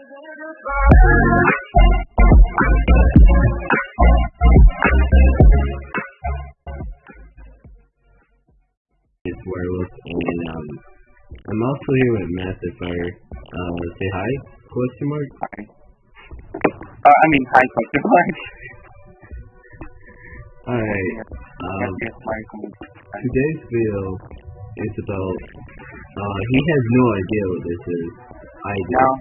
It's Werewolf, and um, I'm also here with Massive Fire. Uh, say hi? Question mark. Hi. Uh, I mean, hi, question mark. Alright. Um, today's video is about. Uh, he has no idea what this is. I do. Now,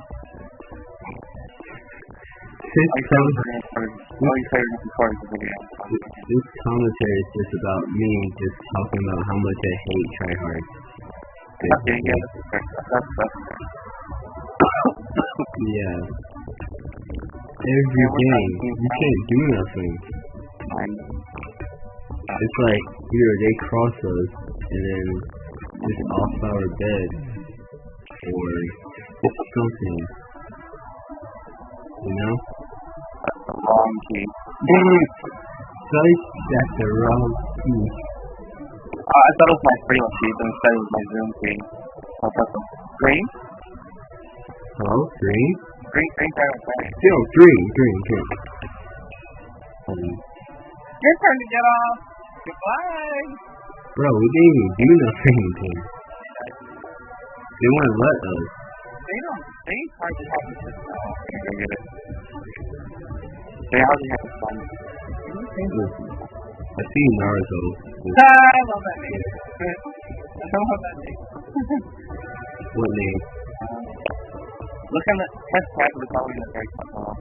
record the video. this commentary is just about me just talking about how much I hate tryhard. Yeah, Yeah. Every game, you can't do nothing. It's like either they cross us and then just off our bed or something. You know? That's the wrong key. Like that's the wrong key. Uh, I thought it was my freelance key, but instead it was my Zoom key. So I pressed the green, Hello? Green? green, green, green, green. Yo, green, green, green. Um, Your turn to get off. Goodbye. bro, we didn't even do nothing. dude. They wouldn't let us. They don't. They hardly have the system. Oh, go get it. They hardly have fun. I see Naruto. I love that name. I love that name. What name? Look in the press tab of the color in the very top. Uh,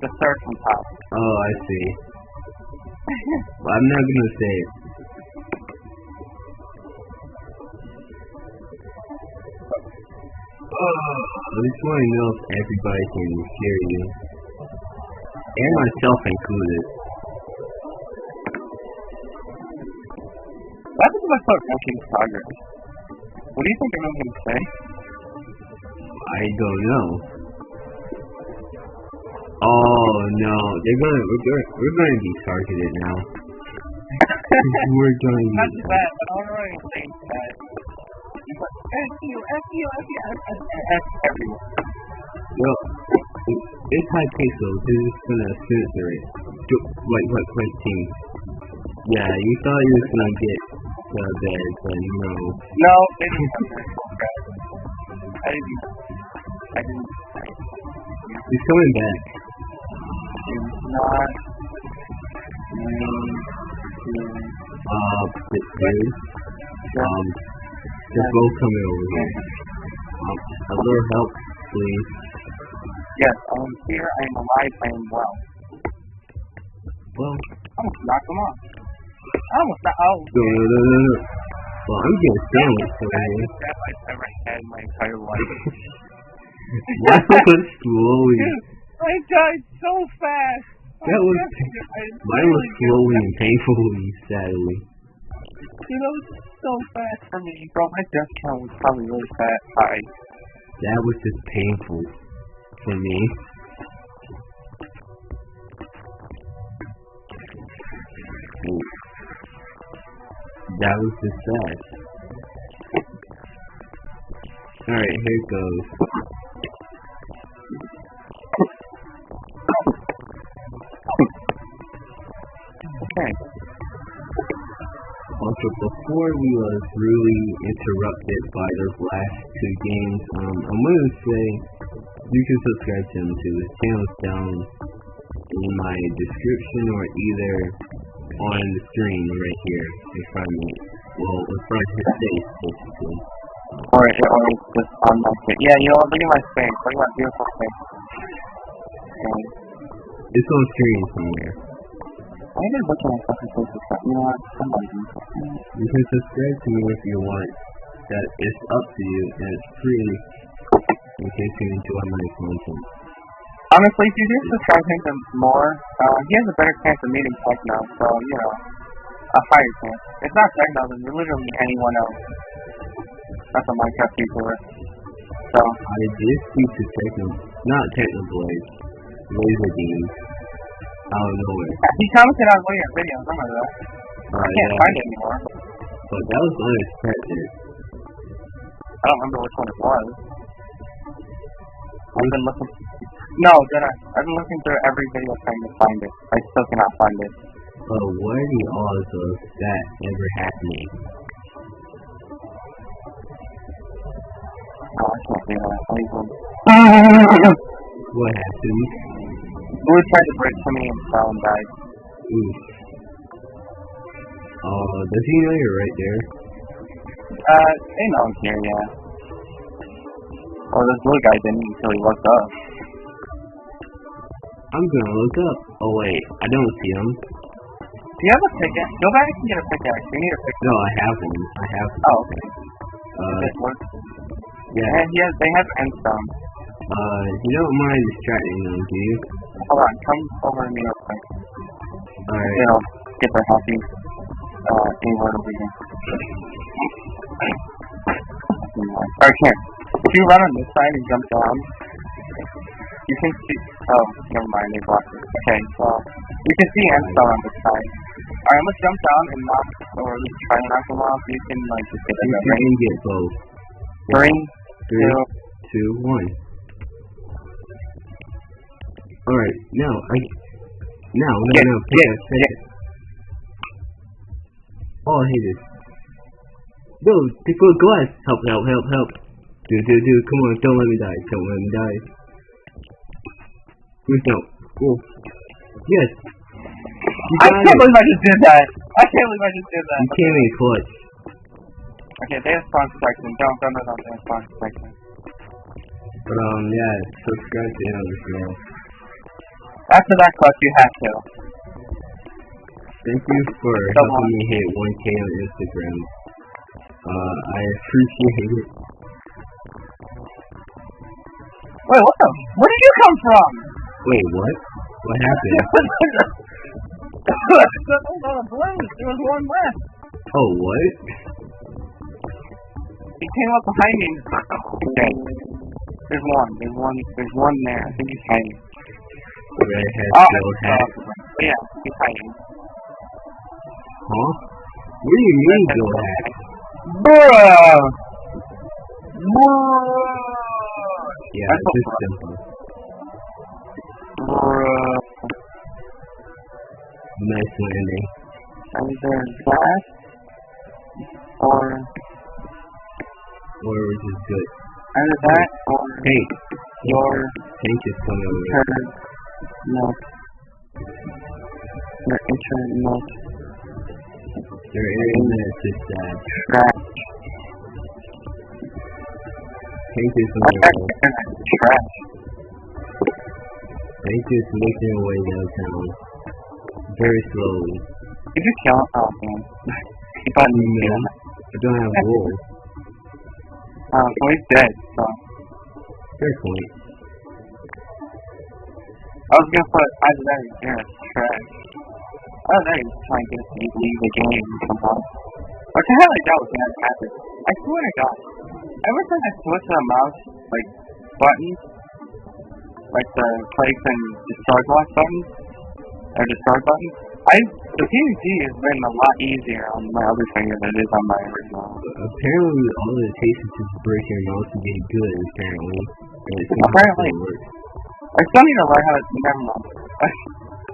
the third from top. Oh, I see. Well, I'm not gonna say it. I just want to know if everybody can hear you. And myself included. What if I start making progress? What do you think I'm going to say? I don't know. Oh no, they're gonna we're gonna we're gonna be targeted now. we're going to Not be just that, but I'm already saying that. It's like, F you, F you, F you, F, F, F, everyone. Well, it- it's high pace though. Gonna censor it. Do- Like what question? Yeah, you thought you was gonna get the bed, but no. No, didn't. I didn't. I didn't. He's coming back. did not. Uh, but dude, um, they're both coming over here. Um, a little help, please. Yes, I'm here. I am alive. I am well. Well, oh, I almost knocked them off. I almost knocked. Oh, no, no, no, no, no. Well, I'm getting sandwiched over that here. is that I've ever had in my entire life. That was slowly. I died so fast. That was. Mine was slowly and painfully, sadly. You know, it's so fast for me, bro. My death count was probably really fat high. That was just painful for me. That was just sad. Alright, here it goes. Okay. Also, before we was really interrupted by those last two games, um, I'm gonna say you can subscribe to him too. His channel's down in my description or either on the screen right here in front of me. Well, in front of his face, basically. Or, or it's just on my face. Yeah, you know? Look at my face. Look at my beautiful face. Okay. It's on screen somewhere. I even look at my fucking face stuff. You know what? Somebody. You can subscribe to me if you want. That it's up to you and it's free in case you enjoy my content. Honestly, if you do subscribe to him more, uh, he has a better chance of meeting Techno, so, you know, a higher chance. It's not Techno, then literally anyone else. That's a Minecraft YouTuber. So, I did speak to Techno, not Technoblade, LazarBeam, out of nowhere. he commented on one of your videos, I remember that. Uh, I can't yeah, find it anymore. but that was unexpected. I don't remember which one it was. I've been looking. No, did I? I've been looking through every video trying to find it. I still cannot find it. Oh, what are the odds of that ever happening? Oh, I can't do that. I even. What happened? Blue tried to break to me and fell and died. Ooh. Uh, does he know you're right there? Uh, they know I'm here, yeah. Or this blue guy didn't until he looked up. I'm gonna look up. Oh wait, I don't see him. Do you have a pickaxe? Go back and get a pickaxe. You need a pickaxe. No, I have him. I have him. Oh, okay. Uh, This works. yeah. And he has, they have endstone. Uh, you don't mind distracting them, do you? Hold on, come over to me real quick. Alright. You know, get their healthy, uh, inward over here. Alright, here. If you run on this side and jump down, you can see, oh, never mind, they blocked it. Okay, so, you can see endstone on this side. Alright, gonna jump down and knock, or at least try to knock them off. You can, like, just get You can get both. Three, Three, two, two, one. Alright, now, I... Now, no, Get, no, get, pick it, it. Oh, I hate this. No, put glass. Help, help, help, help. Do, do, do, come on, don't let me die. Don't let me die. Please don't. Oh. Yes. I can't it. believe I just did that. I can't believe I just did that. You came in clutch. Okay, they have spawn protection. Don't, don't, don't, don't, they have spawn protection. But, um, yeah, subscribe to him as well. After that clutch, you have to. Thank you for Come helping on. me hit 1k on Instagram. Uh, I appreciate it. Wait, what the? Where did you come from? Wait, what? What happened? There was not. There was one left. oh, what? He came up behind me. Okay. There's one. There's one. There's one there. I think he's hiding. Redhead Oh, still I hat. yeah, he's hiding. Huh? What do you mean, Bill hat? Bruh. Yeah, That's just what- simple. Bruh. Nice landing. Either that or Or was just good. either that or Hey, your tank is coming over. internet note. Your internet note Your internet's just bad. trash. Tank is I coming checked over. internet trash. Tank is making their way downtown. Very slowly. Did you kill him? Oh man. he No. killed him. I don't have wool. Oh, so he's dead, so Fair point. I was gonna put either that or internet trash. Oh, there he's trying to get us to leave the game somehow. Which I highly doubt was gonna happen. I swear to God. Ever since I switched to the mouse, like, buttons, like the place and destroy block buttons, or destroy buttons, I, the PvP has been a lot easier on my other finger than it is on my original. Apparently, all it takes is just break your mouse to get good, apparently. It Apparently. I still need to learn how to, never mind. I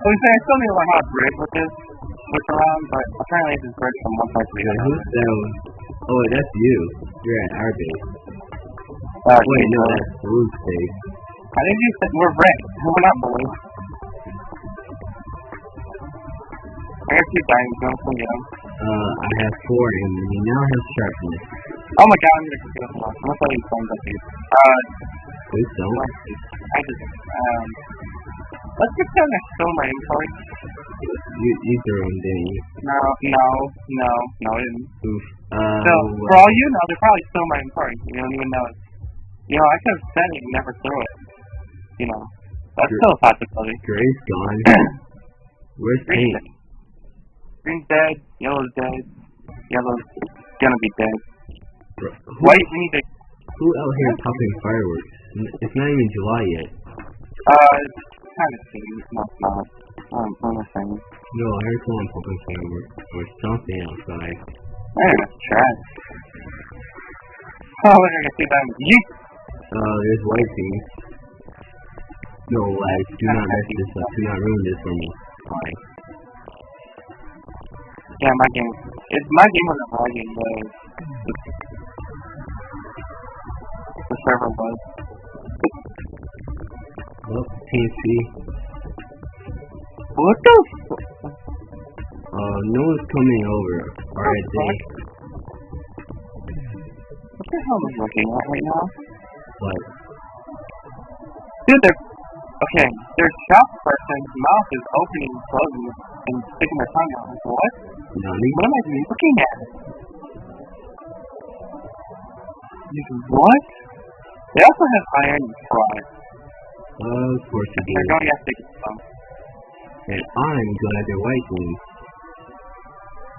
was saying, I still need to learn how to bridge with this, switch around, but apparently I just bridge from one side to the other. who's that one? Oh, that's you. You're at our base. Uh, Wait, no, that's Blue's base. I think you said we're red. We're not blue. I got two diamonds, don't forget them. Uh, I have four and you now have sharpness. Oh my god, I'm gonna kill this one. I'm gonna tell you something up here. Uh, Please don't. I just, um, let's get down to my inventory. You, you threw them, didn't you? No, no, no, no, I didn't. Oof. Uh, So, for all you know, they probably stole my inventory. You don't even know it. You know, I could have said it and never threw it. You know, that's still a possibility. Gray's gone. Where's Green's Pink? dead. Green's dead. Yellow's dead. Yellow's gonna be dead. Who, White, we need to. who out here popping fireworks? It's not even July yet. Uh, it's kind of soon. No, it's not. Um, what am I saying? No, I heard someone popping fireworks or something outside. Man, that's trash. Oh, I can see them. Yeet! Uh, there's white team. No, like, do not mess this up. Do not ruin this for me. Alright. Yeah, my game. It's my game wasn't lagging, but the server was. Well, TNC. What the? F- Uh, no one's coming over. Alright, they. what the hell am I looking at right now? But, Dude, they're okay. Their shop person's mouth is opening and closing and sticking their tongue out. Like, what? Nani? What am I looking at? Like, what? They also have iron fry. Uh, of course They're do. going after some. And I'm glad they're white ones.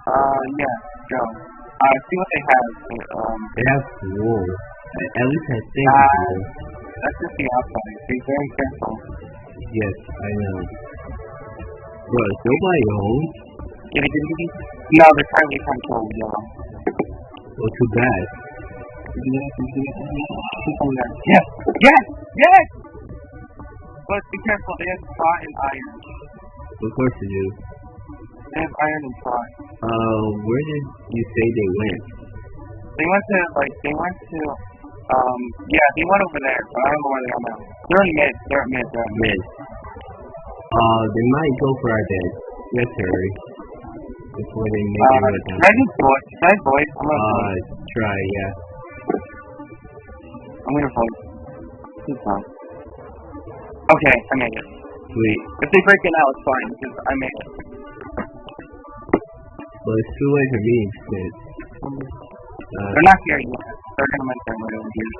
Uh, yeah, go. Uh, see what they have. Um, They have wool. At least I think it's wool. that's just the outside. Be very careful. Yes, I know. Bro, is nobody home? Get it, get it, get it? No, they're currently trying to kill yellow. Well, too bad. Yes! Yes! Yes! But be careful, they have fry and iron. Of course you do. They have iron and fry. Uh, where did you say they went? They went to, like, they went to, um, yeah, they went over there, but I don't know where they are now. They're in mid, they're at mid, they're at mid. Uh, they might go for our dead. Yes, hurry. Before they make Uh, it down. I just voice, should I voice? I'm gonna Uh, voice. try, yeah. I'm gonna voice. Please don't. Okay, I made it. Sweet. If they break it out, it's fine, because I made it. But it's too late for me, shit. Uh, They're not here yet. They're gonna make their way over here.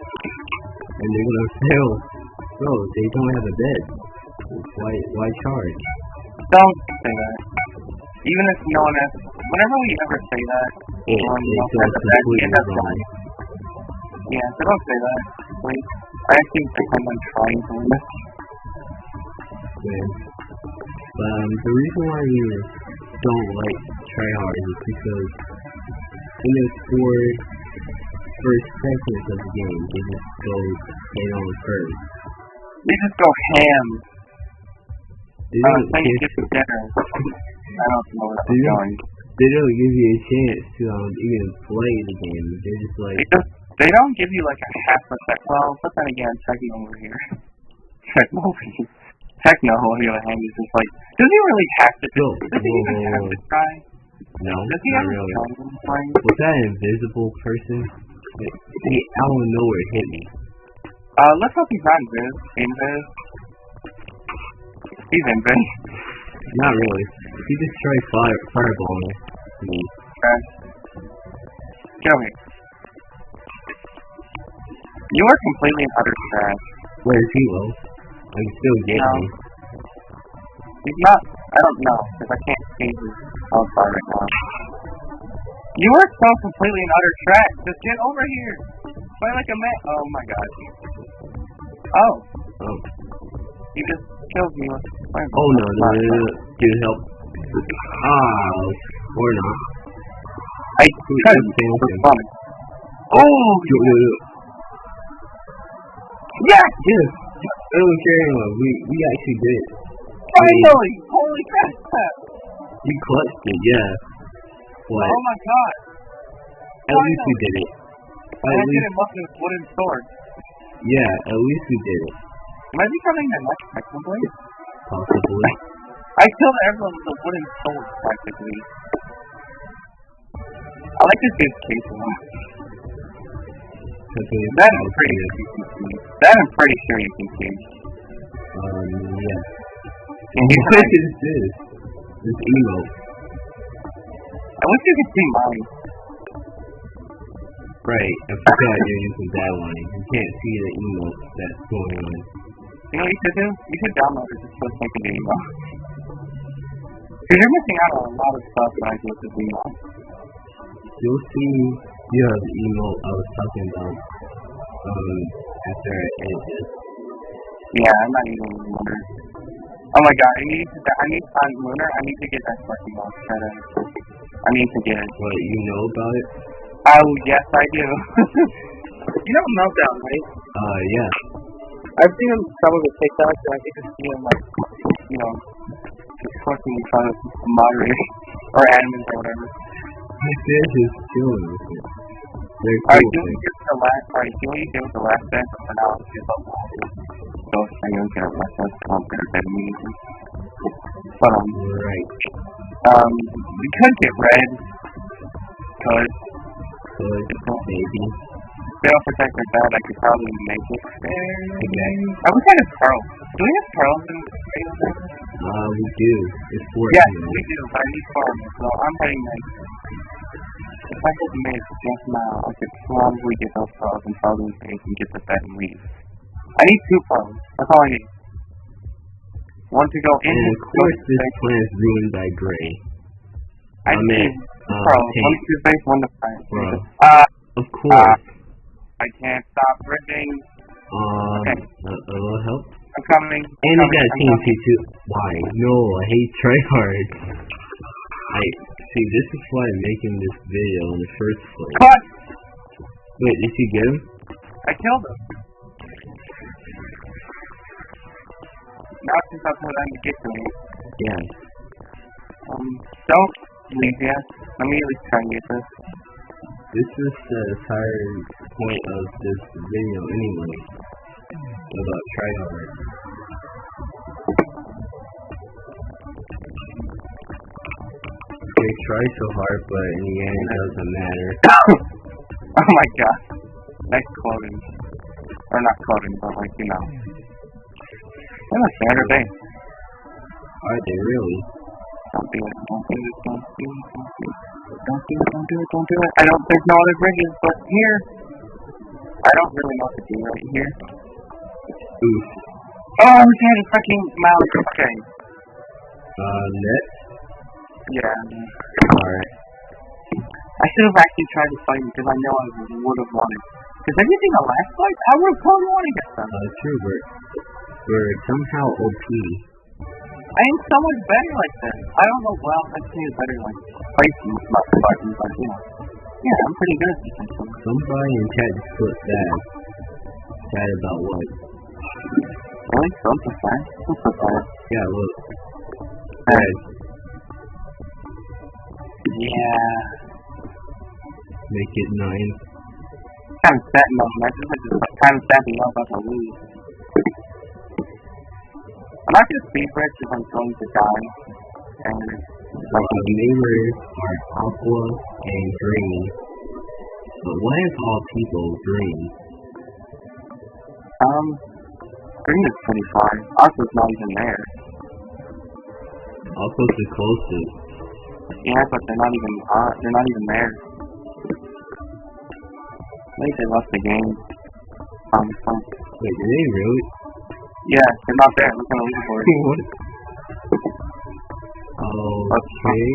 and they're gonna fail. Bro, they don't have a bed. Why, why charge? Don't say that. Even if no one has, whenever we ever say that, Anyone it else has a bed, completely it doesn't. wrong. yeah, so don't say that, please. I actually pretend I'm trying to win this. man. Um, the reason why we don't like tryhard is because in the four first seconds of the game, they just go head on first. They just go ham. They Uh, don't, you give, for dinner. I don't know Do I'm going. they don't give you a chance to um, even play the game. They're just like, They just, they don't give you like a half a sec. Well, but then again, Techno over here. Techno over here. Techno on the other hand is just like, does he really have to? Yo, does he whoa, even whoa, have whoa. to try? no, Does he not really. try when he's playing? Was that an invisible person? They, they out of nowhere hit me. Uh, let's hope he's not Invis. Invis. He's Invis. Not really. He just tried fire fireballing me. Get over. You are completely and utter trash. Where is he, Will? I can still No. him. He's not. I don't know because I can't see his outside right now. You are so completely and utter trash. Just get over here. Play like a man. Oh my god. Oh, Oh. he just killed me with fireball. Oh no, no, no, no. Dude, help. Ah, or not. I tried for something. fun. Oh, Yo, yo, yo. yes! Yes! I don't care. We, we actually did it. Finally! Holy crap! You clutched it, yeah. What? Oh my god! At least we did it. I At did least, it with this wooden sword. yeah, at least we did it. Am I becoming the next Technoblade? Possibly. I killed everyone with a wooden sword, practically. I like this dude's case a lot. Okay, That I'm pretty sure you can see. That I'm pretty sure you can see. Um, yeah. And What is this? This emote. I wish you could see mine. Right, I forgot you're using that one. You can't see the emote that's going on. You know what you should do? You should download it just the sake of the email. Because you're missing out on a lot of stuff that I do this email. You'll see you have the emote I was talking about um, after I edit. Yeah, I'm not even Lunar. Oh my god, I need to, I need, on Lunar, I need to get that fucking up. I need to get it. What, you know about it? Oh, yes, I do. you know Meltdown, right? Uh, yeah. I've seen him some of the TikToks, and I think I've seen him like, you know, just fucking trying to moderate or animals or whatever. My fish is chilling with it. They're Alright, cool do what you did the last. What you did the last bet, and I'll give up. So I don't get less than I'm gonna bet immediately. But um. Right. um, we could get red. Could Good. Maybe. fail protect like that. I could probably make it. There. Okay. I wish I had pearls. Do we have pearls in Fantasy? Uh, we do. It's 14. Yes, we do. I need pearls. So I'm if I could make just now, I could probably get those pearls and probably face and get the bet and leave. I need two pearls. That's all I need. One to go in. And of course, this plan is ruined by Gray. I I mean, need uh, pearls. Tank. One to face, one to fight. Uh, Of course. I can't stop ripping. Um, okay. a, a little help. I'm coming. And you got I'm TNT too. Why? No, I hate tryhard. I see. This is why I'm making this video in the first place. Cut! Wait, did you get him? I killed him. Now up to them to get to me. Yeah. Um, don't leave yet. Let me at least try and get this. This is the entire point of this video anyway. About tryhard. They try so hard, but in the end, it doesn't matter. oh my god. Nice clothing. Or not clothing, but like, you know. They're not standard day. Are they really? Don't do it. Don't do it. Don't do it. Don't do it. Don't do it. Don't do it. Don't do it. I don't. There's no other bridges but here. I don't really know what to do right here. Oof. Oh, we had a fucking mouse. Okay. Uh, net? Yeah. Alright. I should have actually tried to fight him because I know I would have won it. Because you the last fight, I would have probably won against them. Uh, true, we're, we're somehow OP. I am so much better like this. I don't know. Well, I'd say it's better like fighting, not fighting, but you know. Yeah, I'm pretty good at this. Somebody in chat just put that. Sad about what? Really? Don't put that. Don't put that. Yeah, look. Alright. Yeah. Make it nine. Kind of setting up matches. I just kind of setting up about to lose. I'm not gonna speed if I'm going to die. And Like the neighbors are aqua and green. But why is all people green? um, green is pretty far. Aqua's not even there. Aqua's the closest. Yeah, but they're not even uh, they're not even there. Maybe they left the game. Um, Wait, did they really? yeah, they're not there. Look at the leaderboard. what? Okay.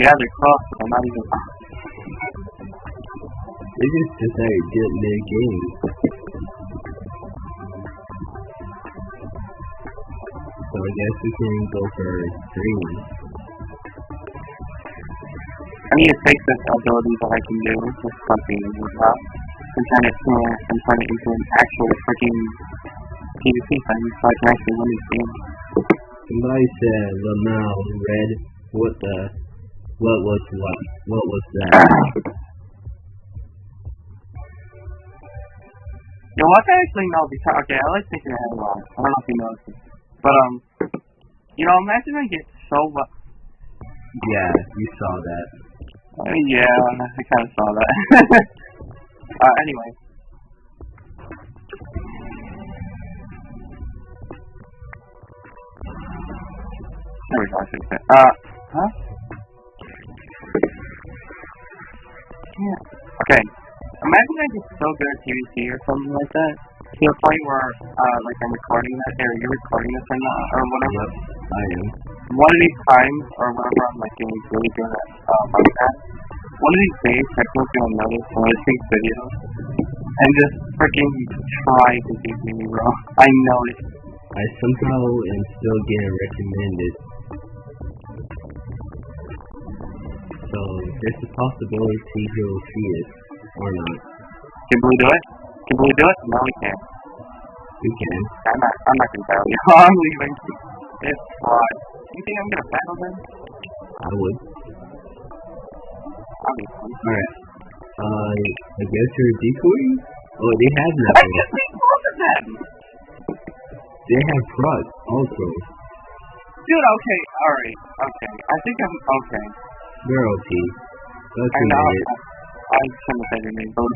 Yeah, they're close, but they're not even. They just decided to get mid game. I guess we can go for green. I need to take this ability that I can do with something about and turn it to and turn it into an actual freaking PvP thing so I can actually win this game. Somebody said Lamau red. What the? What was what? What was that? What? I actually know because okay, I like thinking ahead a lot. I don't know if you noticed it, but um, you know, imagine I get so well. yeah, you saw that. Uh, yeah, I kind of saw that. uh, anyway. There we go, I should say. Uh, huh? Yeah. Okay. Imagine I get so good at PvP or something like that. To the point where, uh, like I'm recording that, or you're recording this or not, or whatever. Yep, I am. One of these times, or whenever I'm like getting really good at, uh, that, one of these days, Techno's gonna notice one of these videos and just freaking try to beat me, bro. I know it. I somehow am still getting recommended. So there's a possibility he'll see it or not. Can Blue do it? Can we do it? No, we can't. We can. I'm not. I'm not gonna battle you. I'm leaving. It's fraud. You think I'm gonna battle them? I would. Obviously. Alright. Uh, I guess you're decoying? Oh, they have nothing. I just made both of them. They have frog also. Dude, okay, alright, okay. I think I'm okay. They're okay. That's I know. I shouldn't have said your name, but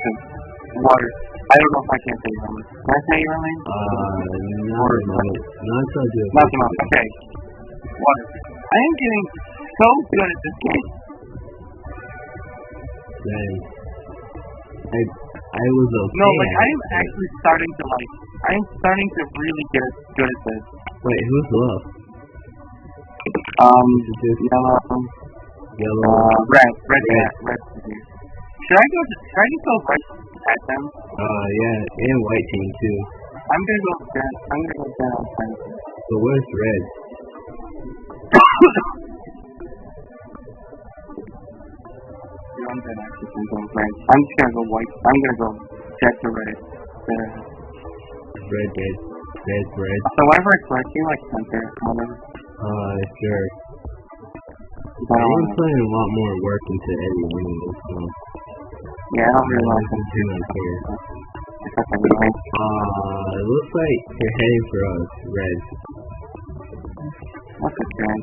Water. I don't know if I can say your name. Can I say your name? Uh, not a moment. Not until I do it. Not the most. Okay. Water. I am getting so good at this game. Then, I, I was okay. No, like I am actually starting to like. I am starting to really get good at this. Wait, who's left? Um, Is it just yellow, yellow? uh, red, red, Red. red, red. Should I go? Should I just go right at them? Uh, yeah, and white team too. I'm gonna go red. I'm gonna go time. But where's red? I'm gonna actually go red. I'm just gonna go white. I'm gonna go jet to red. There. Red, red, red, red. So whenever it's red, you like center, whatever. Uh, sure. I am know. putting a lot more work into Eddie anyway, so Yeah, I don't I really like don't it. too much here. Except. Uh, it looks like you're heading for us, red. That's okay.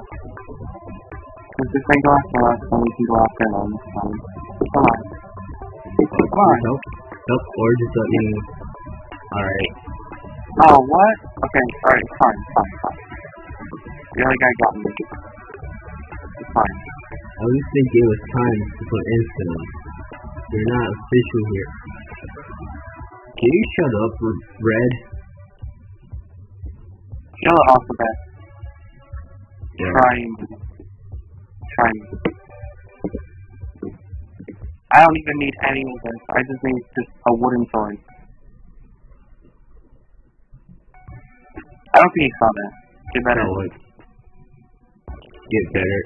Because if they go after us, then we can go after them. Um, come on. Come on. Help, help, or just let me. Alright. Oh, what? Okay, alright, fine, fine, fine. The other guy got me. It's fine. At least they gave us time to put instant on. We're not official here. Can you shut up, Red? Yellow alphabet. Yeah. Trying. Trying. I don't even need any of this. I just need just a wooden sword. I don't think you saw that. Get better. Oh, what? Get better.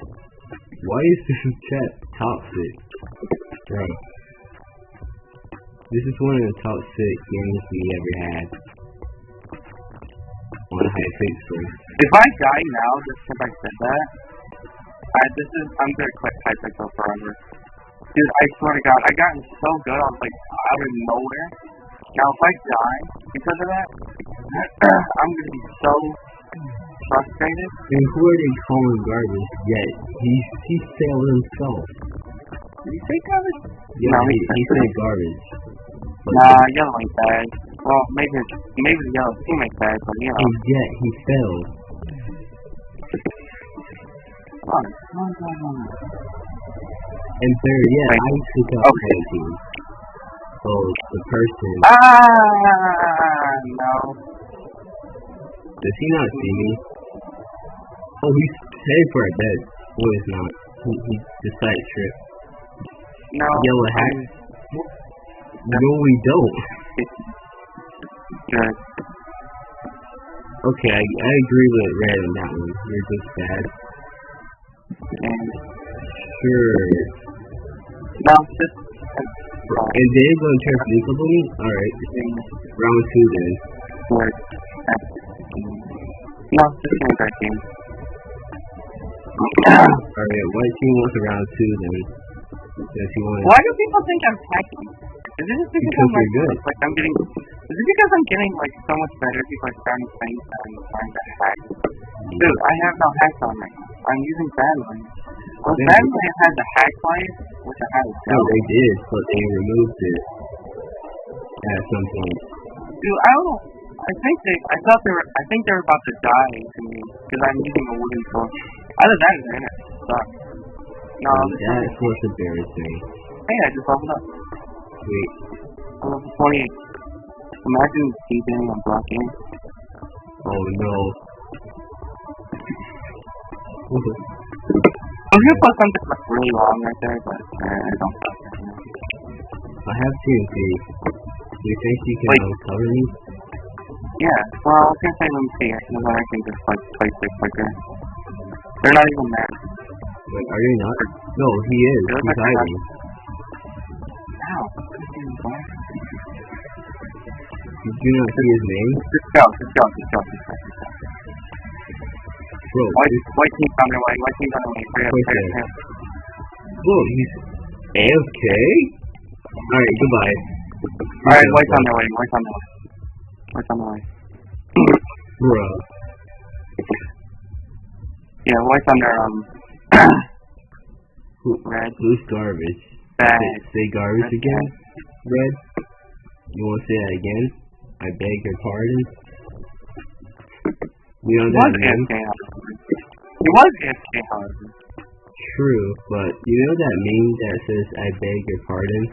Why is this chat toxic? Bro. This is one of the top six games we ever had. On high first. If I die now just because I said that, I, this is I'm gonna quit Hypixel forever. Dude, I swear to God, I gotten so good. I was like out of nowhere. Now if I die because of that, I'm gonna be so frustrated. And who are they calling garbage? Yet he he failed himself. Did you say garbage? Yeah, No, he, he- he said garbage. Nah, yellow ain't bad. Well, maybe it's- maybe the yellow teammate's bad, but you know. and yet he failed. Come on, come on, come on, come on. And third, yeah, Wait. I took out Okay. the team. So the person Ah, no. does he not see me? Oh, he's headed for a dead. No, he's not. He, he decided to trip. No. Yellow hat. No, we don't. Good. Okay, I, I agree with Red on that one. You're just bad. And Sure. no, just uh, And then it's gonna turn physical to me? Alright. Round two then. good. Uh, no, just me that game. Alright, white team wants a round two then. Does he want Why do people think I'm hacking? Is it just because, Because I'm like, you're good. like I'm getting? Is it because I'm getting like so much better? People are starting to think that I'm trying to hack. Dude, I have no hacks on me. I'm using Badlion. Well, Yeah. Badlion had the hack light, which I had No, they did, but they removed it at some point. Dude, I don't. I think they. I thought they were. I think they were about to die to me because I'm using a wooden sword. Either that or the internet sucks. No, this that's is- what's embarrassing. hey, I just opened up. Wait, I'm level 28. Imagine TJing on blocking. oh no. I was gonna put something like really long right there, but uh, I don't. I have TNT. Do you think you can Wait. um, cover me? Yeah, well, I was gonna say let me see and then I can just like place it quicker. They're not even mad. Wait, are you not? No, he is. He's hiding. Ow. Did you not see his name? Just go, just go, just go, just go. Bro, White, white team's on their way. White team's on their way. Hurry up, hurry up, hurry up. Whoa, he's AFK? Alright, goodbye. Alright, white's on their way. White's on their way. White's on their way. Bruh. Yeah, white's on their um red who's garbage? bag. Say, say garbage Red again? Red? You wanna say that again? I beg your pardon? We know that meme? He was AFK, however. True, but you know that meme that says I beg your pardon?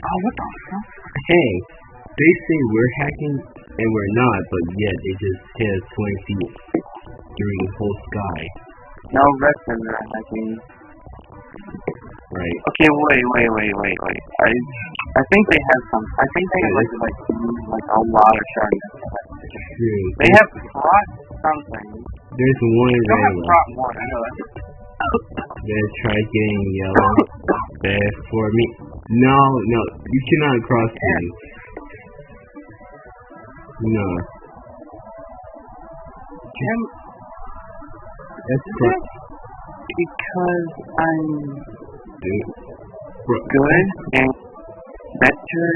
Oh, what the fuck? Hey, they say we're hacking and we're not, but yet they just hit us 20 feet through the whole sky. No, red says they're hacking. Right. Okay, wait, wait, wait, wait, wait. I I think they have some. I think they have like like like a lot of shards. True. They have brought something. There's one They have left. one. I know that. Try getting yellow. There for me. No, no, you cannot cross me. No, Jim, that's cro- because I'm. Bro, good and better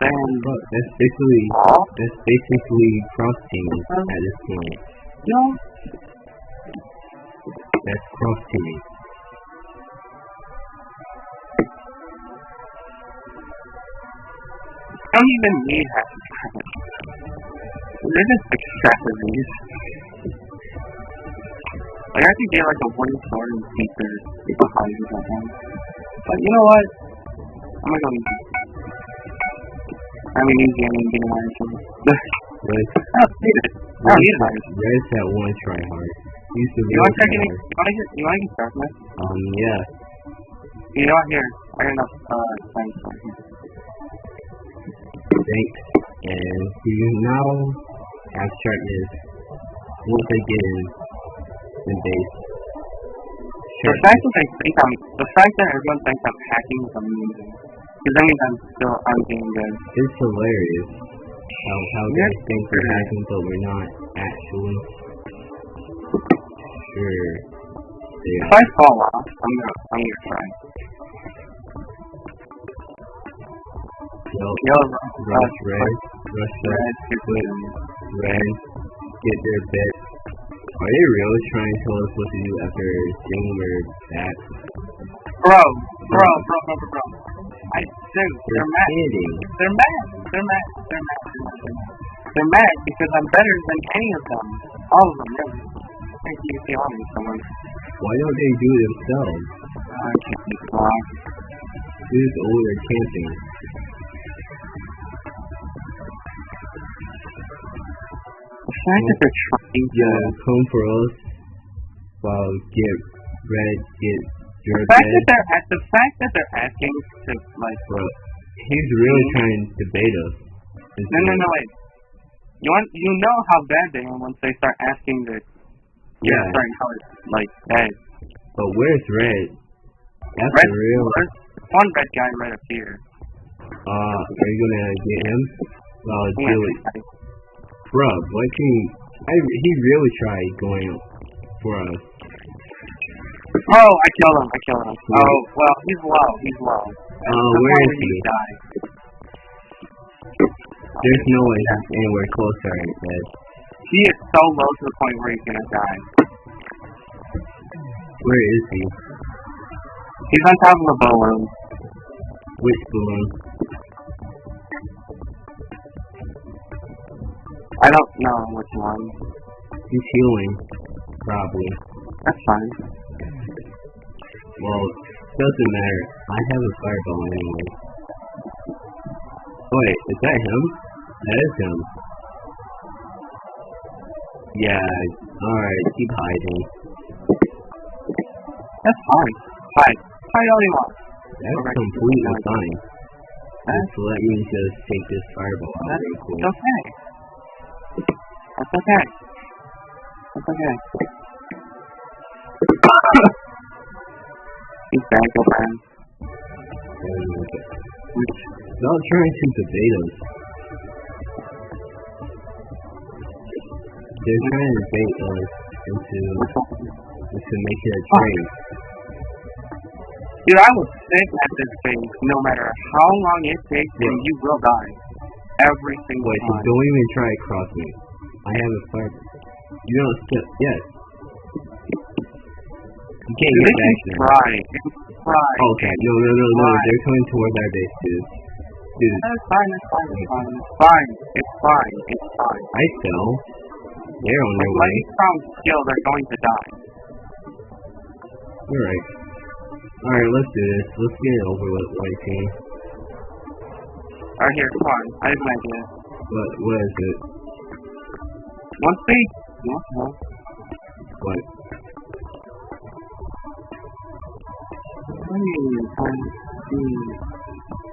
than bro, that's basically that's basically cross teaming um, at this point. No, That's cross teaming. I don't even need half. They're just excessive. Like I could get like a one sword and beat their behind or something. But you know what? I'm gonna go easy. I mean easy, I mean getting my items. Red, I don't need it. I don't need it. Red's that one try hard. You real wanna check try any hard. you wanna get you wanna get darkness? Um, yeah. You know what here? I got enough uh thanks for. Thanks. And you now have sharpness once I get in the fact that they think I'm the fact that everyone thinks I'm hacking is amazing. Because that means I'm still I'm being good. It's hilarious how how Yeah. they think we're hacking, but we're not actually. Sure. They If. I fall off, I'm gonna I'm gonna cry. Yo, Yo, rush red, rush red, red, red, get their bit. Are they really trying to tell us what to do after seeing we're back? Bro, bro, bro, bro, bro, bro. I dude, They're they're mad. They're mad. They're mad. They're mad. They're mad. They're mad. They're mad because I'm better than any of them. All of them, really. Thank you, see on someone. Why don't they do it themselves? I can't be. Who's older camping? Fact that they're trying to Yo, come for us. While get red, get your the fact that they're at the fact that they're asking to like Bro, he's really trying to bait us. no no no wait. You want you know how bad they are once they start asking the Yeah. certain colors like that. But where's red? That's Red real. one red guy right up here. Uh, are you gonna get him? Well, Yeah. do it. Bro, why can. I, he really tried going for us. Oh, I killed him. I killed him. Oh, well, he's low. He's low. Uh, where is he? Die. There's no way he's anywhere close to our bed. He is so low to the point where he's gonna die. Where is he? He's on top of a balloon. Which balloon? I don't know which one. He's healing. Probably. That's fine. Well, doesn't matter. I have a fireball anyway. Wait, is that him? That is him. Yeah, alright, keep hiding. That's fine. Hide. Hide all you want. That's Okay. completely fine. That's, Just let me just take this fireball out that's real quick. okay. That's okay. That's okay. He's back, old man. And, Stop trying to debate us. They're trying to bait us into into making a trade. Dude, I will sit at this thing no matter how long it takes, and you will die. Every single Wait, so don't even try to cross me. I have a fire. You don't step. Yes. You can't get back can there. try. They can try. Okay, no, no, no, no. They're coming towards our base, dude. Dude, It's fine, it's fine, it's fine. It's fine. It's fine. It's fine. I fell. They're on their way. let's skill, they're going to die. Alright. Alright, let's do this. Let's get it over with, white team. Alright, here, come on. I have an idea. What, what is it? Once they... What? What? What?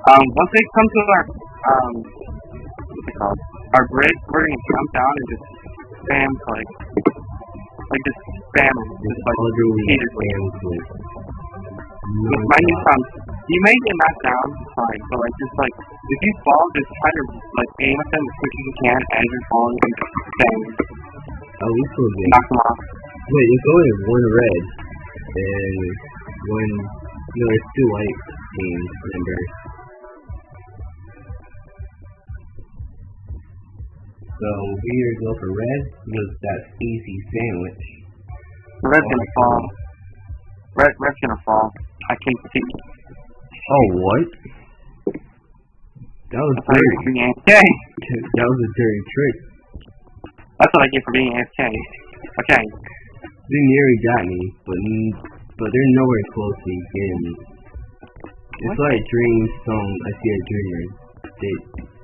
Um, once they come to our, um, what's it called? Our bridge, we're gonna jump down and just spam click. Like, just spam it. Just like, repeatedly. With my new sounds, you may get knocked down, fine, but like, just like, if you fall, just try to, like, aim at them as quick as you can as you're falling and bang, At least we're good. knock them off. Wait, it's only one red. And one... No, it's two white teams, remember? So, we either go for red, because that's easy sandwich. Red's gonna fall. Red, red's gonna fall. I can see. Oh, what? That was dirty. That was a dirty trick. That's what I get for being AFK. Okay. They nearly got me, but but they're nowhere close to getting me. It's like dreams song. I see a dreamer. They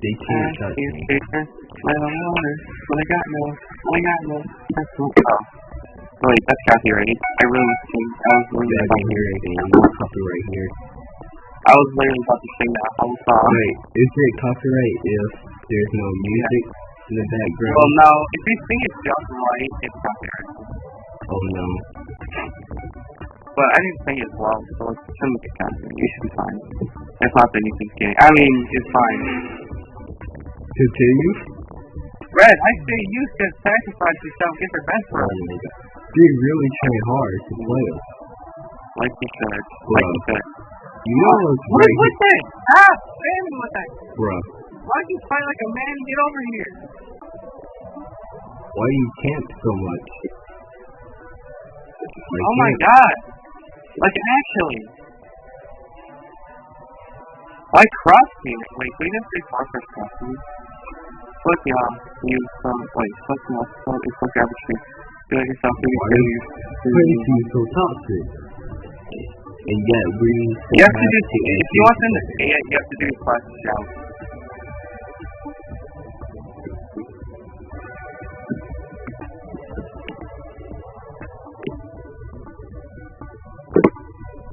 they can't Uh, touch me. let on water. When I got no, I got no. That's what. Oh. Wait, that's copyrighted. I really think I was Yeah, literally I can hear anything. No copyright here. I was literally about to sing that whole song. Wait, is it copyright if there's no music in the background? Well, no. If you sing it just right, it's copyright. Oh no. But I didn't sing it as well, so it shouldn't get copyright. You should be fine. It's not that you think getting. I mean, it's fine. Continue. Red, I say you should sacrifice yourself, get the best Oh one. my god. They really try hard to play us. Like you said. Like you should. You know what's What is with that? Ah, stand with that. bruh? Why don't you fight like a man and get over here? Why do you camp so much? I oh my god. Like actually. Why cross me? Wait, we didn't say fortress cross me. Flip y'all. Use some wait, flip y'all. It's like garbage tree. Do it yourself, do Why yourself. is do it Crazy yourself. so toxic. And yet we You have to do to if you want them to stay it, you have to do plus shout.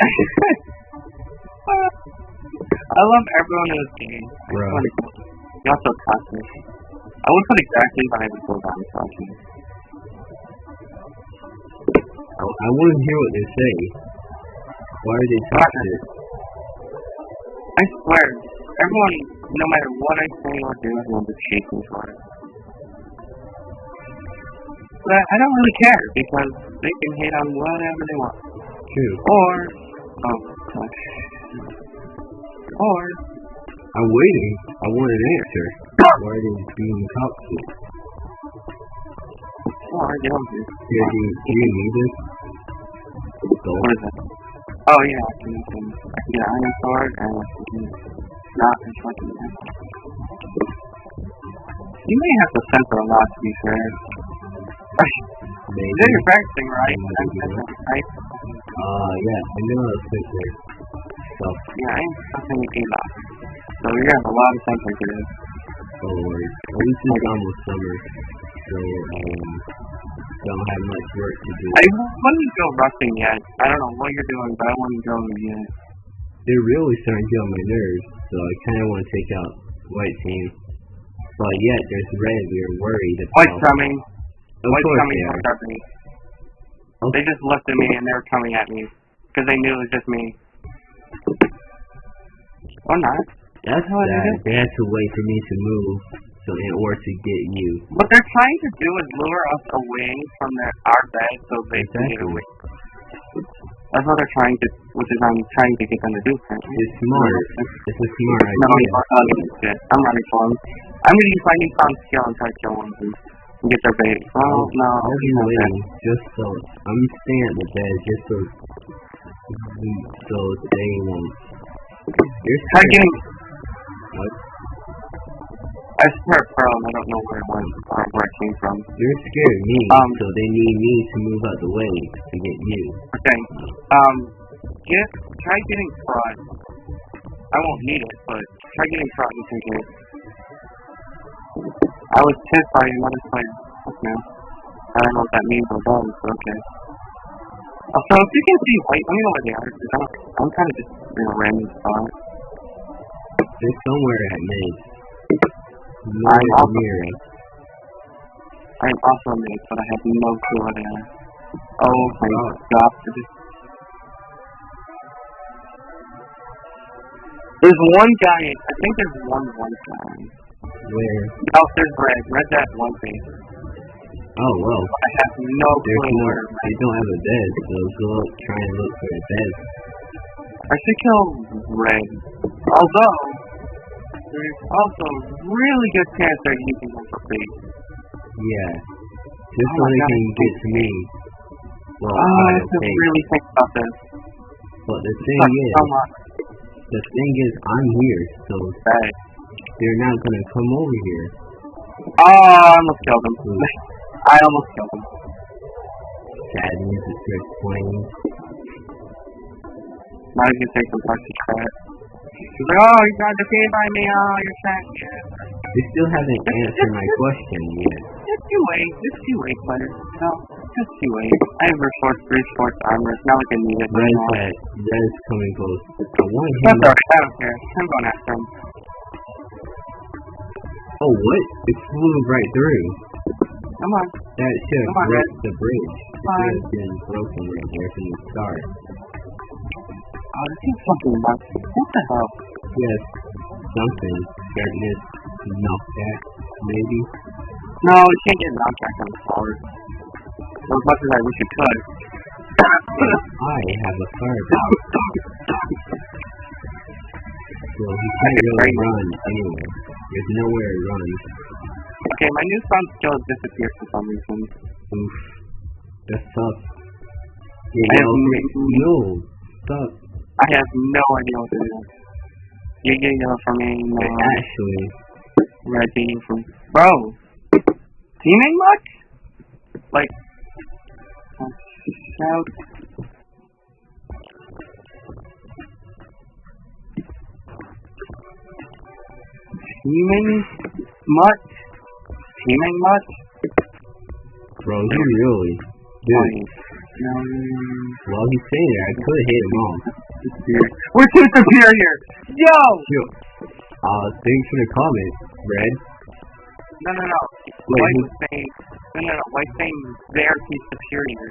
I love everyone in this game. Bro. Y'all so toxic. I would put exactly but I would go down toxic. I, I want to hear what they say. Why are they toxic? I swear, everyone, no matter what I say or do, everyone just hates me for it. But I don't really care because they can hate on whatever they want. True. Or, oh, gosh. Or, I'm waiting. I want an answer. Why are they being toxic? or, it. Yeah, do, you- do you need this? What is it? Oh yeah, I can, can, I can get an iron sword and I can not and fucking You may have to censor a lot to be fair. Maybe. Is that your practicing, right? Maybe. That's, that's, right? Uh, yeah, I know fix it. So, Yeah, I ain't fucking a lot. So you're gonna have a lot of censoring to do. don't worry. At least it's almost summer. So, um, don't have much work to do. I wouldn't go rusting yet. I don't know what you're doing, but I wouldn't go yet. They're really starting to get on my nerves, so I kind of want to take out white team. But yet, there's red we're worried about. White's coming. Of White's course coming they towards are. our base. They just looked at me and they were coming at me. Because they knew it was just me. Or not. That's how sad. They had to wait for me to move, so in order to get you. What they're trying to do is lure us away from their, our bed so they can get Exactly. away. That's what they're trying to, which is I'm trying to get them to do. apparently. It's smart. It's a smart No, idea. I'm not do. I'm running for them. I'm gonna use my newfound skill and try to kill one of them and get their bait. Oh no, I'll be waiting just so I'm staying at the bed just so so they won't. You're getting. What? I swear, Pearl, and I don't know where it went or where it came from. You're scared of me, Um, so they need me to move out the way to get you. Okay. Um, get try getting fraud. I won't need it, but try getting fraud just in case. I was pissed by another player. No. I don't know what that means or does, but okay. Also, if you can see white, let me know where they are. 'cause I'm, I'm kind of just in a random spot. They're somewhere at mid. I'm also. I am also a but I have no clue where they are. Oh my Oh. god. I just- There's one guy, I think there's one one guy. Where? Oh, there's Red. Red's at one base. Oh well. I have no There's clue no. where They don't have a bed, so go up, try and look for a bed. I should kill Red. Although, there's also a really good chance they're using him for bait. Yeah. Just Oh so my they can get to me. Well, Oh, I have really think about this. But the thing Fuck, is, so the thing is, I'm here, so Right. they're not gonna come over here. Oh, I almost killed him. Hmm. I almost killed him. Sad music starts playing. Now he's gonna take some parts to try. He's like, oh, you got defeated by me. Oh, you're sad. Yeah. They still haven't answered my question yet. Just you wait. Just you wait, player. No, just you wait. I have reinforced, reinforced armor. It's not like I need it right Red's now. at, Red's coming close. I want him. That's alright. I don't care. I'm going after him. Oh, what? It flew right through. Come on. That should Come on. wrecked the bridge. It have been broken right there from the start. Oh, this is fucking nuts. What the hell? Yes, something. Sharpness, knockback, maybe. No, you can't get knockback on the forward. As much as I wish you could. I have a fireball. So he can't really run anywhere. There's nowhere to run. okay, my newfound skill has disappeared for some reason. Oof. I Yeah, have no, no- no, stop. I have no idea what to do. You get yellow for me. No. Actually, Red team from bro. Teaming much? Like shout. Teaming much? Teaming much? bro, he really. Dude, While he's saying that, I could have hit him off. We're too superior. Yo. Yo. Uh, thanks for the comment, Red. No, no, no. Wait, White saying, no, no, no. White saying they're too superior.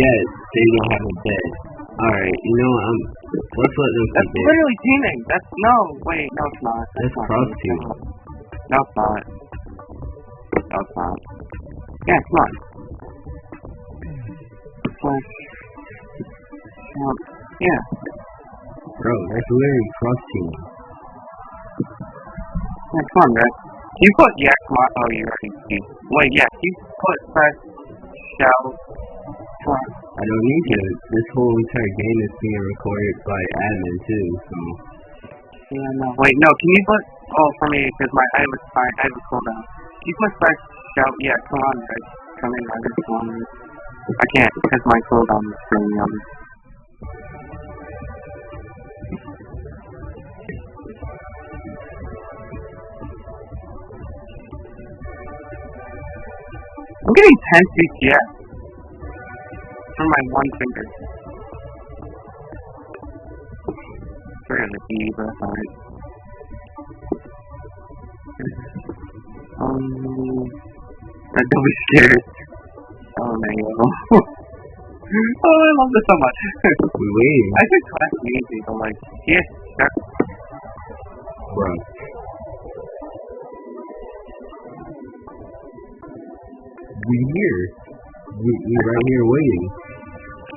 yes, they don't have a bed. Alright, you know what, I'm, let's let them That's literally teaming. That's no. Wait, no, it's not. That's not. cross team. No, it's not. No, it's not. Yeah, come on. Flash. Um, yeah. Bro, that's literally cross team. Yeah, come on, Red. You put yeah, come on. Oh, you already see. Wait, yeah, you put press shell. Come on. I don't need to. This whole entire game is being recorded by admin too, so. Yeah, no. Wait, no. Can you put? Oh, for me, because my I have a I a cooldown. Can you put press shell? Yeah, come on, Red. Come in, I just Red. I can't because my cooldown is me. I'm getting 10 CPS from my one finger. Key, but that's alright. Um, I don't be scared. Oh, oh, I love this so much. We. I think class easy, but like, yes, sure. Bruh. We here. We, we right here waiting.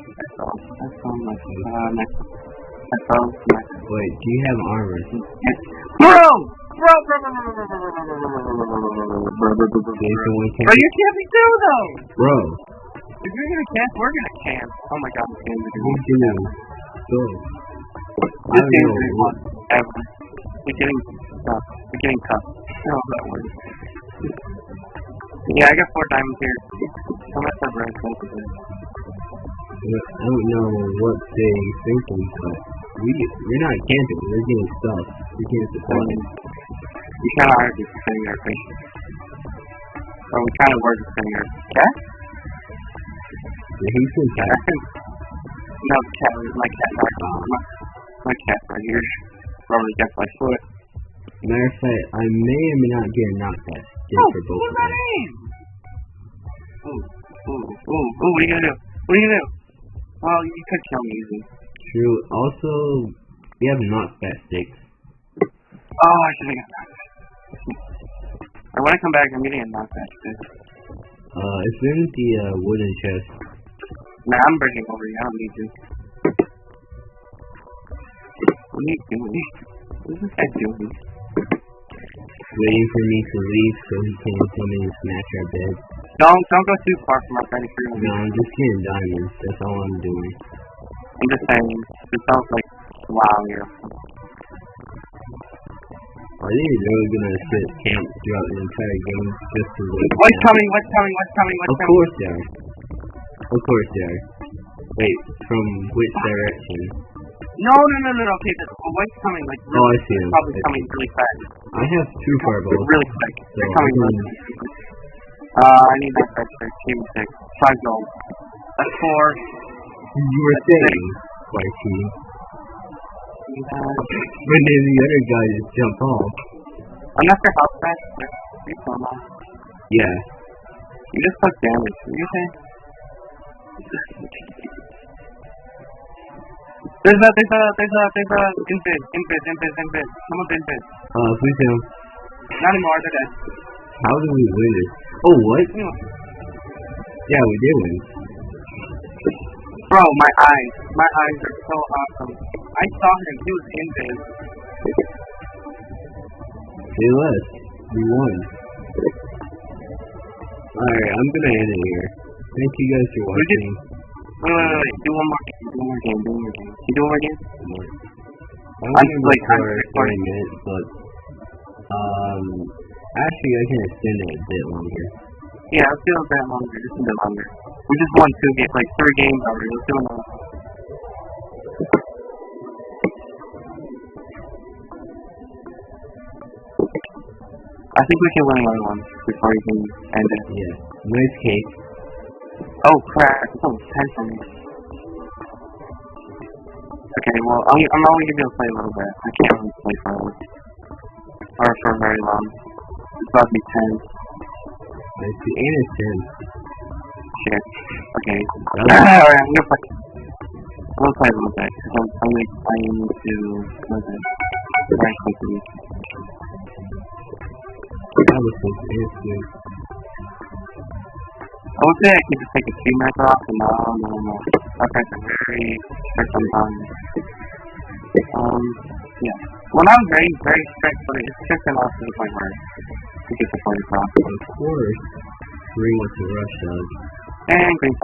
That's all. That's all my, uh, that's all my, Wait, do you have armor? Bro! Bro, Jason Wickham. Bro, you can't be too, though. Bro. If you're gonna camp, we're gonna camp. Oh my god, this game is going to do. Bro. This game is whatever. We're getting tough. We're getting tough. I don't know that word. Yeah, I got four diamonds here. How much are brand I don't know what they think of, but we we're not camping. We're getting stuff. We can't support it. you kinda are just defending our face. Or we kinda were defending our cat? The Houston cat. no, cat, my cat, my, my, my cat right here. Probably got my foot. Matter of fact, I may or may not get a knockback skin oh, for both of in? Ooh, ooh, ooh, ooh, what are you gonna do? What are you gonna do? Well, you could kill me easy. True. Also, we have knockback sticks. Oh, I should have got that. Or when I come back, I'm getting a knockback too. Uh, it's in the uh, wooden chest. Nah, I'm breaking over you. I don't need you. What are you doing? What is this guy doing? Waiting for me to leave so he can come in and smash our bed. Don't, don't go too far from our Krueger. No, I'm just getting diamonds. That's all I'm doing. I'm just saying, it sounds like, wow, you're Are they really gonna sit camp throughout the entire game just to wait? What's coming? What's coming? What's coming? What's Of coming? Of course they are. Of course they are. Wait, from which direction? No, no, no, no, no. Okay, the what's coming? Like, Oh, I see him. probably I see. coming really fast. I have two fireballs. Really quick. So They're I coming can- really quick. Uh, I need that extra. Give me six. Five gold. That's four. You were saying, Spicy. Uh, But then the other guy just jumped off. I'm not sure how fast. You still not. Yeah. You just took damage. What you say? There's a, there's a, there's a, there's a, invis, invis, invis, invis. Someone's invis. Uh, please tell. Not anymore, they're dead. How did we win this? Oh, what? Anyway. Yeah, we did win. Bro, my eyes. My eyes are so awesome. I saw him. He was invis. They left. We won. Alright, I'm gonna end it here. Thank you guys for watching. Wait, wait, wait. Do one more game. Do one more game. Do one more game. Can you do one more game? I'm I'm gonna like, I'm record recording. 20 minutes, but um, actually I can extend it a bit longer. Yeah, let's do a bit longer. Just a bit longer. We just won two games, like three games already. Let's do another. I think we can win another one before we can end it. Yeah, nice cake. Oh crap! It's almost ten for me. Okay, well I'm I'm only gonna be able to play a little bit. I can't really play for or for very long. It's about to be ten. And it's 10. Shit. Okay. Alright, I'm gonna play. I'm gonna play a little bit because I'm, I'm need to what is it? Very quickly. That was so fancy. I would say I could just take a few minutes off, but no, no, no. Parents are very strict on time. Um, yeah. Well, not very, very strict, but it's strict enough to the point where we get the point across. Of course, Green went to rush us. And green.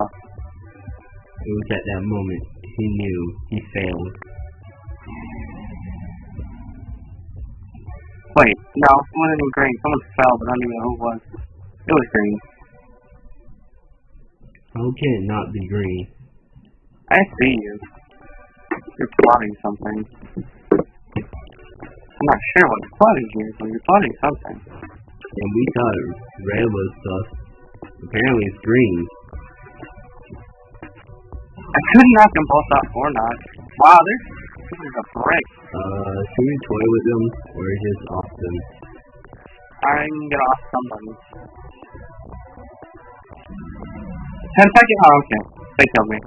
It was at that moment he knew he failed. Wait, no, it wasn't green. Someone fell, but I don't even know who it was. It was green. How can it not be green? I see you. You're plotting something. I'm not sure what you're plotting here, but you're plotting something. And we thought red was sus. Apparently it's green. I couldn't knock them both out or not. Wow, there's this is a break. Uh, should we toy with them or just off them? I'm gonna off somebody. Ten second. Oh, okay. They killed me.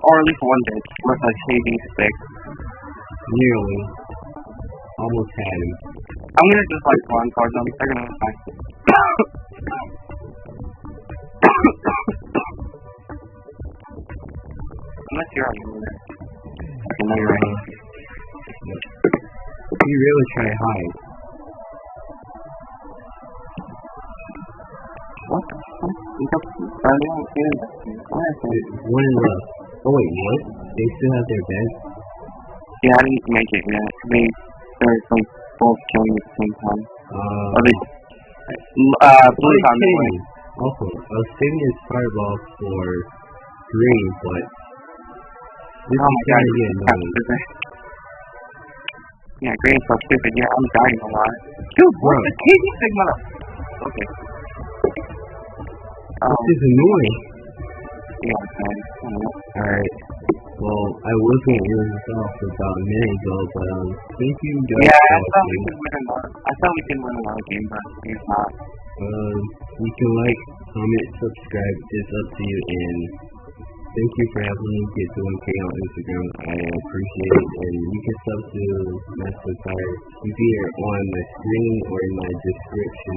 Or at least one did with a shady stick. Nearly. almost had him. I'm gonna just like one card them. They're gonna like. Unless you're already in there. Okay, now you're right. He really tried hide. What the fuck? You got started on here. Why is it? One in left. Oh wait, what? They still have their bed? Yeah, I didn't make it yet. They, they're like both killing at the same time. Uh, they, uh, blue Wait, on the way. Also, I was saving his fireball for green, but this Oh is my god, gonna get annoying. Yeah, green's so stupid. Yeah, I'm dying a lot. Dude, what Bro. the KD Sigma? Okay. Um, This is annoying. yeah. Alright. Well, I was gonna end this off about a minute ago, but um, thank you guys Yeah, I thought we could win another. I thought we could win another game, but it's not. Um, you can like, comment, subscribe. It's up to you. And thank you for helping me get to 1K on Instagram. I appreciate it. And you can sub to Master Fire either on my screen or in my description.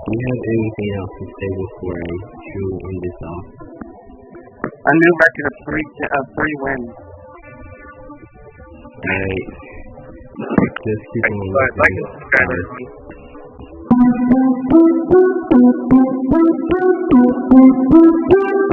Do you have anything else to say before I chew on this off? A new record of three, of three wins. Alright. Just keep on Like, and subscribe.